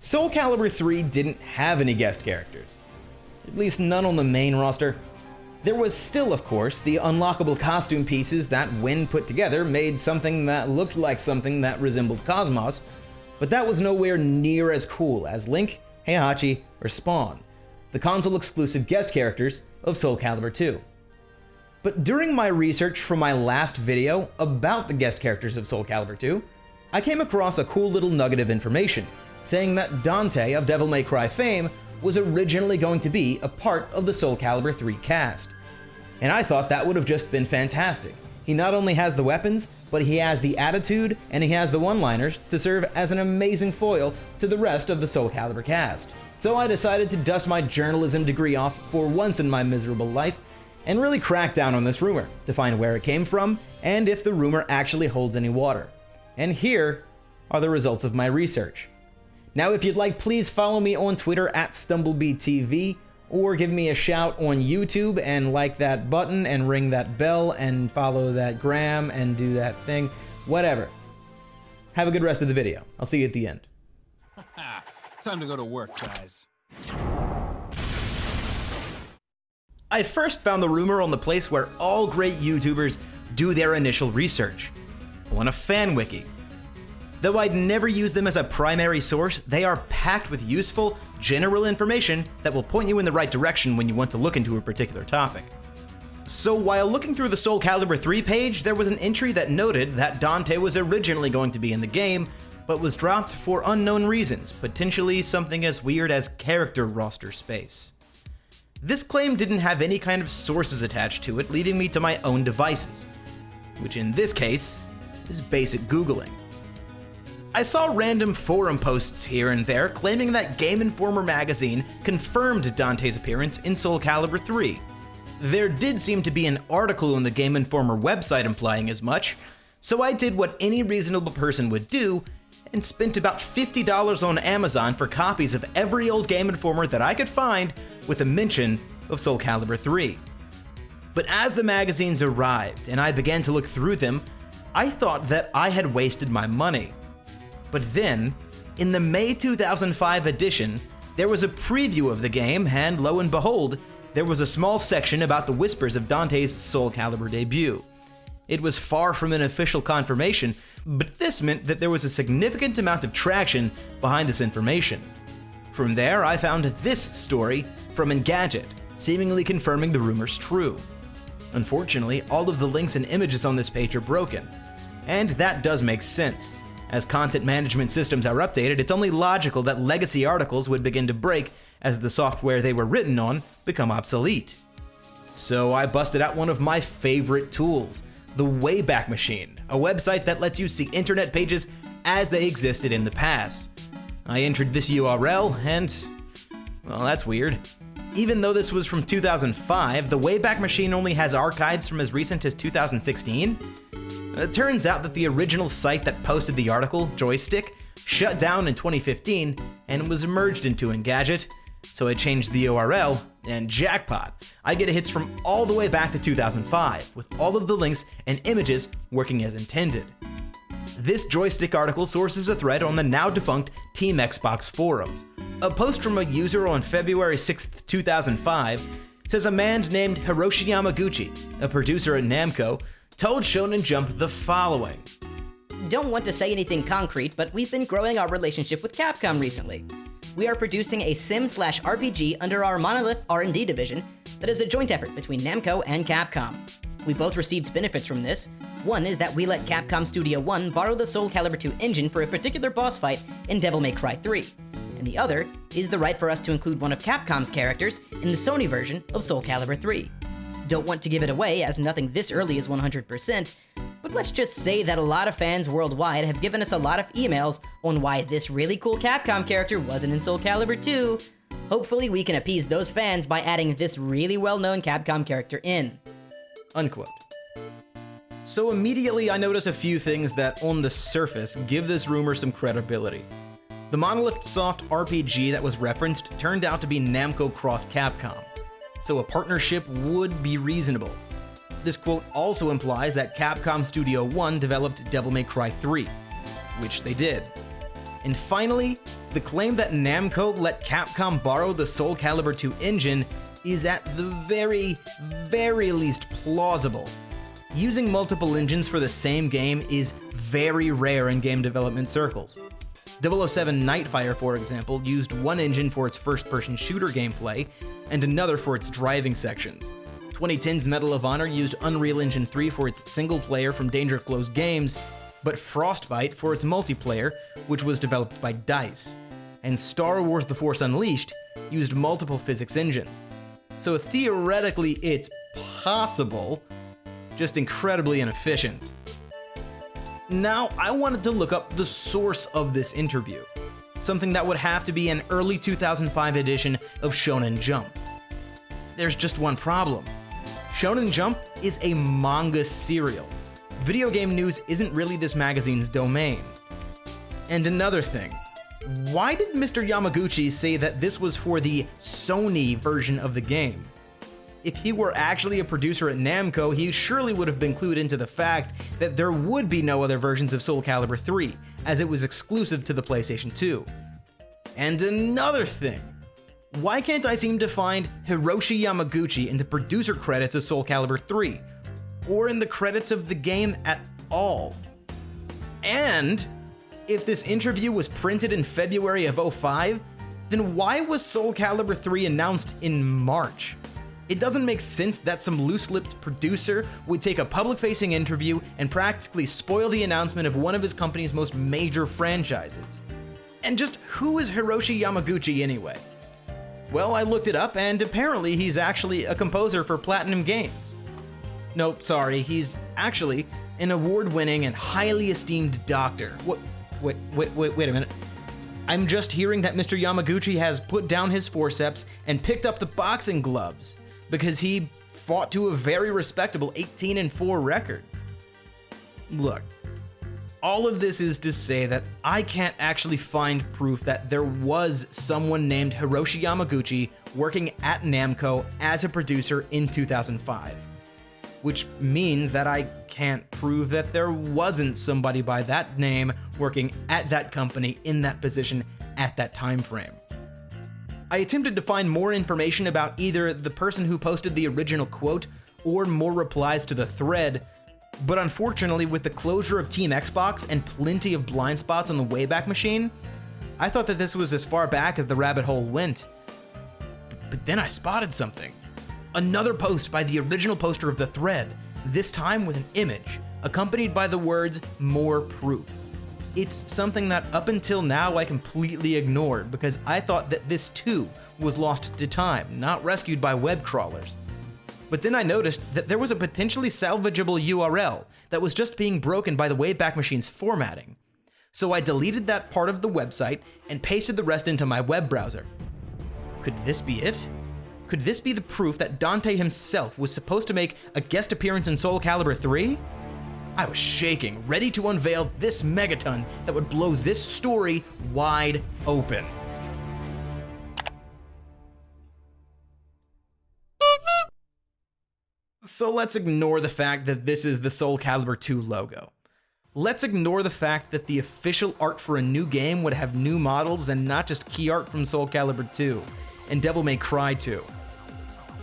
Soul Calibur 3 didn't have any guest characters, at least none on the main roster. There was still, of course, the unlockable costume pieces that, when put together, made something that looked like something that resembled Cosmos, but that was nowhere near as cool as Link, Heihachi, or Spawn, the console exclusive guest characters of Soul Calibur 2. But during my research for my last video about the guest characters of Soul Calibur 2, I came across a cool little nugget of information saying that Dante of Devil May Cry fame was originally going to be a part of the Soul Calibur 3 cast. And I thought that would have just been fantastic. He not only has the weapons, but he has the attitude and he has the one-liners to serve as an amazing foil to the rest of the Soul Calibur cast. So I decided to dust my journalism degree off for once in my miserable life and really crack down on this rumor to find where it came from and if the rumor actually holds any water. And here are the results of my research. Now, if you'd like, please follow me on Twitter at StumblebeeTV or give me a shout on YouTube and like that button and ring that bell and follow that gram and do that thing, whatever. Have a good rest of the video. I'll see you at the end. Time to go to work, guys. I first found the rumor on the place where all great YouTubers do their initial research, on a fan wiki. Though I'd never use them as a primary source, they are packed with useful, general information that will point you in the right direction when you want to look into a particular topic. So while looking through the Soul Calibur 3 page, there was an entry that noted that Dante was originally going to be in the game, but was dropped for unknown reasons, potentially something as weird as character roster space. This claim didn't have any kind of sources attached to it, leaving me to my own devices, which in this case is basic Googling. I saw random forum posts here and there claiming that Game Informer magazine confirmed Dante's appearance in Soul Calibur 3. There did seem to be an article on the Game Informer website implying as much, so I did what any reasonable person would do and spent about $50 on Amazon for copies of every old Game Informer that I could find with a mention of Soul Calibur 3. But as the magazines arrived and I began to look through them, I thought that I had wasted my money. But then, in the May 2005 edition, there was a preview of the game, and lo and behold, there was a small section about the whispers of Dante's Soul Calibur debut. It was far from an official confirmation, but this meant that there was a significant amount of traction behind this information. From there, I found this story from Engadget, seemingly confirming the rumors true. Unfortunately, all of the links and images on this page are broken, and that does make sense. As content management systems are updated, it's only logical that legacy articles would begin to break as the software they were written on become obsolete. So I busted out one of my favorite tools, the Wayback Machine, a website that lets you see internet pages as they existed in the past. I entered this URL and, well, that's weird. Even though this was from 2005, the Wayback Machine only has archives from as recent as 2016. Uh, it turns out that the original site that posted the article, Joystiq, shut down in 2015 and was merged into Engadget, so I changed the URL, and jackpot, I get hits from all the way back to 2005, with all of the links and images working as intended. This Joystiq article sources a thread on the now defunct Team Xbox forums. A post from a user on February 6, 2005 says a man named Hiroshi Yamaguchi, a producer at Namco, told Shonen Jump the following. Don't want to say anything concrete, but we've been growing our relationship with Capcom recently. We are producing a sim slash RPG under our Monolith R&D division that is a joint effort between Namco and Capcom. We both received benefits from this. One is that we let Capcom Studio 1 borrow the Soul Calibur 2 engine for a particular boss fight in Devil May Cry 3. And the other is the right for us to include one of Capcom's characters in the Sony version of Soul Calibur 3. Don't want to give it away as nothing this early is 100%, but let's just say that a lot of fans worldwide have given us a lot of emails on why this really cool Capcom character wasn't in Soul Calibur 2. Hopefully we can appease those fans by adding this really well-known Capcom character in. Unquote. So immediately I notice a few things that, on the surface, give this rumor some credibility. The Monolith Soft RPG that was referenced turned out to be Namco Cross Capcom, so a partnership would be reasonable. This quote also implies that Capcom Studio 1 developed Devil May Cry 3, which they did. And finally, the claim that Namco let Capcom borrow the Soul Calibur 2 engine is at the very, very least plausible. Using multiple engines for the same game is very rare in game development circles. 007 Nightfire, for example, used one engine for its first person shooter gameplay and another for its driving sections. 2010's Medal of Honor used Unreal Engine 3 for its single player from Danger Close Games, but Frostbite for its multiplayer, which was developed by DICE. And Star Wars The Force Unleashed used multiple physics engines. So theoretically, it's possible, just incredibly inefficient. Now, I wanted to look up the source of this interview, something that would have to be an early 2005 edition of Shonen Jump. There's just one problem. Shonen Jump is a manga serial. Video game news isn't really this magazine's domain. And another thing, why did Mr. Yamaguchi say that this was for the Sony version of the game? If he were actually a producer at Namco, he surely would have been clued into the fact that there would be no other versions of Soul Calibur 3, as it was exclusive to the PlayStation 2. And another thing, why can't I seem to find Hiroshi Yamaguchi in the producer credits of Soul Calibur 3, or in the credits of the game at all? And if this interview was printed in February of 05, then why was Soul Calibur 3 announced in March? It doesn't make sense that some loose-lipped producer would take a public-facing interview and practically spoil the announcement of one of his company's most major franchises. And just who is Hiroshi Yamaguchi anyway? Well, I looked it up, and apparently he's actually a composer for Platinum Games. Nope, sorry, he's actually an award-winning and highly esteemed doctor. What? Wait, wait, wait, wait a minute. I'm just hearing that Mr. Yamaguchi has put down his forceps and picked up the boxing gloves because he fought to a very respectable 18 and 4 record. Look, all of this is to say that I can't actually find proof that there was someone named Hiroshi Yamaguchi working at Namco as a producer in 2005. Which means that I can't prove that there wasn't somebody by that name working at that company in that position at that time frame. I attempted to find more information about either the person who posted the original quote or more replies to the thread, but unfortunately, with the closure of Team Xbox and plenty of blind spots on the Wayback Machine, I thought that this was as far back as the rabbit hole went. But then I spotted something. Another post by the original poster of the thread, this time with an image, accompanied by the words, more proof it's something that up until now I completely ignored because I thought that this too was lost to time, not rescued by web crawlers. But then I noticed that there was a potentially salvageable URL that was just being broken by the Wayback Machine's formatting. So I deleted that part of the website and pasted the rest into my web browser. Could this be it? Could this be the proof that Dante himself was supposed to make a guest appearance in Soul Calibur 3? I was shaking, ready to unveil this megaton that would blow this story wide open. So let's ignore the fact that this is the Soul Calibur 2 logo. Let's ignore the fact that the official art for a new game would have new models and not just key art from Soul Calibur 2 and Devil May Cry 2.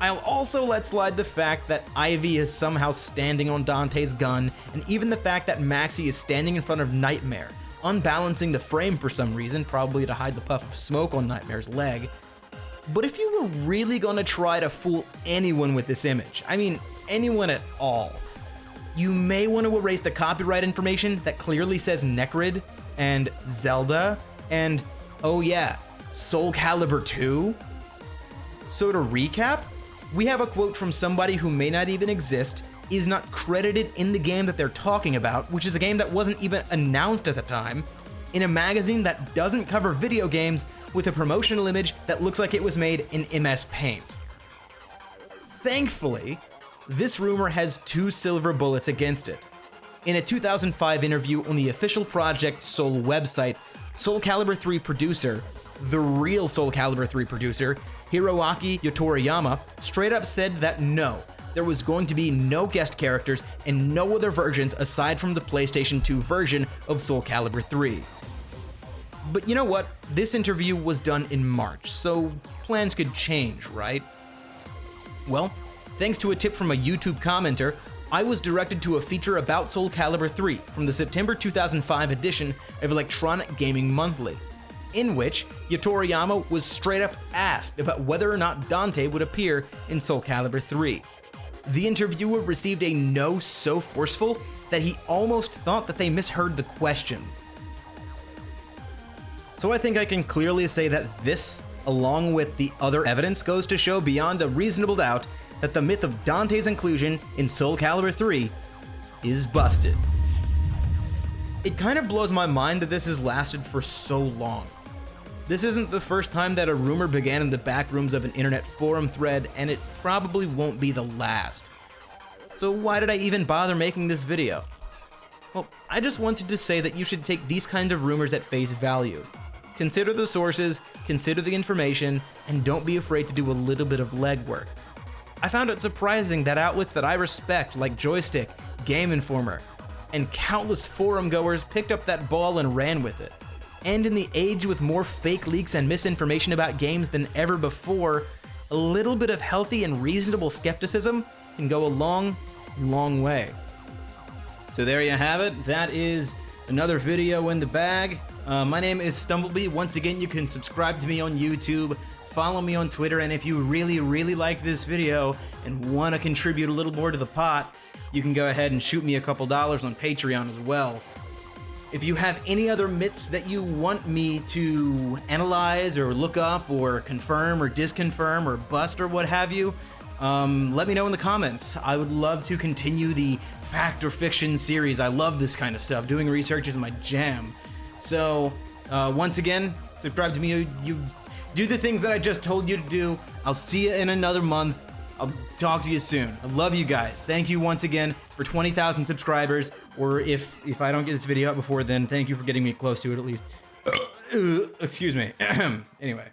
I'll also let slide the fact that Ivy is somehow standing on Dante's gun, and even the fact that Maxi is standing in front of Nightmare, unbalancing the frame for some reason, probably to hide the puff of smoke on Nightmare's leg. But if you were really gonna try to fool anyone with this image, I mean anyone at all, you may want to erase the copyright information that clearly says Necrid and Zelda and, oh yeah, Soul Calibur 2? So to recap, we have a quote from somebody who may not even exist, is not credited in the game that they're talking about, which is a game that wasn't even announced at the time, in a magazine that doesn't cover video games with a promotional image that looks like it was made in MS Paint. Thankfully, this rumor has two silver bullets against it. In a 2005 interview on the official Project Soul website, Soul Calibur 3 producer, the real Soul Calibur 3 producer, Hiroaki Yotoriyama straight up said that no, there was going to be no guest characters and no other versions aside from the PlayStation 2 version of Soul Calibur 3. But you know what? This interview was done in March, so plans could change, right? Well, thanks to a tip from a YouTube commenter, I was directed to a feature about Soul Calibur 3 from the September 2005 edition of Electronic Gaming Monthly, in which Yotoriyama was straight up asked about whether or not Dante would appear in Soul Calibur 3. The interviewer received a no so forceful that he almost thought that they misheard the question. So I think I can clearly say that this, along with the other evidence, goes to show beyond a reasonable doubt that the myth of Dante's inclusion in Soul Calibur 3 is busted. It kind of blows my mind that this has lasted for so long. This isn't the first time that a rumor began in the back rooms of an internet forum thread, and it probably won't be the last. So why did I even bother making this video? Well, I just wanted to say that you should take these kinds of rumors at face value. Consider the sources, consider the information, and don't be afraid to do a little bit of legwork. I found it surprising that outlets that I respect, like Joystiq, Game Informer, and countless forum goers picked up that ball and ran with it. And in the age with more fake leaks and misinformation about games than ever before, a little bit of healthy and reasonable skepticism can go a long, long way. So there you have it. That is another video in the bag. Uh, my name is Stumblebee. Once again, you can subscribe to me on YouTube, follow me on Twitter, and if you really, really like this video and want to contribute a little more to the pot, you can go ahead and shoot me a couple dollars on Patreon as well. If you have any other myths that you want me to analyze or look up or confirm or disconfirm or bust or what have you, um, let me know in the comments. I would love to continue the fact or fiction series. I love this kind of stuff. Doing research is my jam. So, uh, once again, subscribe to me. You, you do the things that I just told you to do. I'll see you in another month. I'll talk to you soon. I love you guys. Thank you once again for 20,000 subscribers. Or if if I don't get this video up before then, thank you for getting me close to it at least. Excuse me. anyway.